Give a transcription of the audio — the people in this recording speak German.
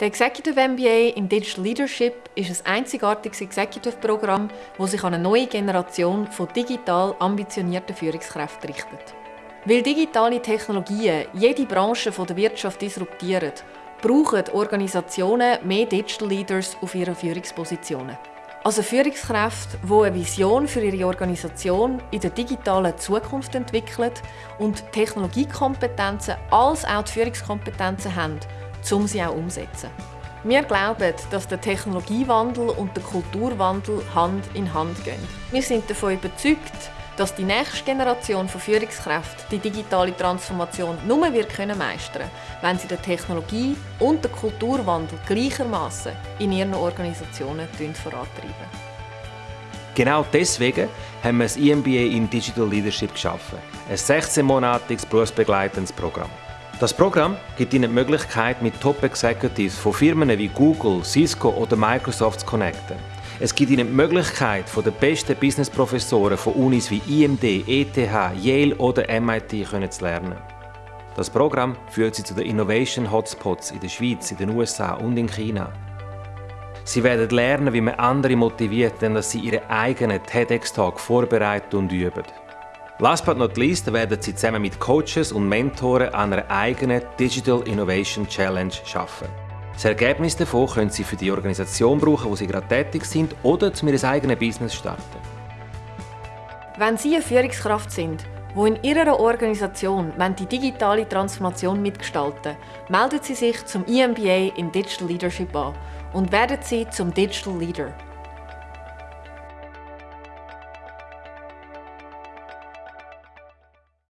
Der Executive MBA in Digital Leadership ist ein einzigartiges Executive-Programm, das sich an eine neue Generation von digital ambitionierten Führungskräften richtet. Weil digitale Technologien jede Branche der Wirtschaft disruptieren, brauchen Organisationen mehr Digital Leaders auf ihren Führungspositionen. Also Führungskräfte, die eine Vision für ihre Organisation in der digitalen Zukunft entwickeln und Technologiekompetenzen als auch die Führungskompetenzen haben, um sie auch umzusetzen. Wir glauben, dass der Technologiewandel und der Kulturwandel Hand in Hand gehen. Wir sind davon überzeugt, dass die nächste Generation von Führungskräften die digitale Transformation nur wird können meistern wenn sie den Technologie- und den Kulturwandel gleichermaßen in ihren Organisationen vorantreiben. Genau deswegen haben wir das EMBA in Digital Leadership geschaffen, ein 16-monatiges berufsbegleitendes Programm. Das Programm gibt Ihnen die Möglichkeit, mit Top-Executives von Firmen wie Google, Cisco oder Microsoft zu connecten. Es gibt Ihnen die Möglichkeit, von den besten Business-Professoren von Unis wie IMD, ETH, Yale oder MIT zu lernen. Das Programm führt Sie zu den Innovation Hotspots in der Schweiz, in den USA und in China. Sie werden lernen, wie man andere motiviert, dass sie ihren eigenen TEDx-Talk vorbereiten und üben. Last but not least werden Sie zusammen mit Coaches und Mentoren an einer eigenen Digital Innovation Challenge arbeiten. Das Ergebnis davon können Sie für die Organisation brauchen, wo Sie gerade tätig sind, oder zu Ihr eigenes Business starten. Wenn Sie eine Führungskraft sind, die in Ihrer Organisation die digitale Transformation mitgestalten melden Sie sich zum EMBA in Digital Leadership an und werden Sie zum Digital Leader.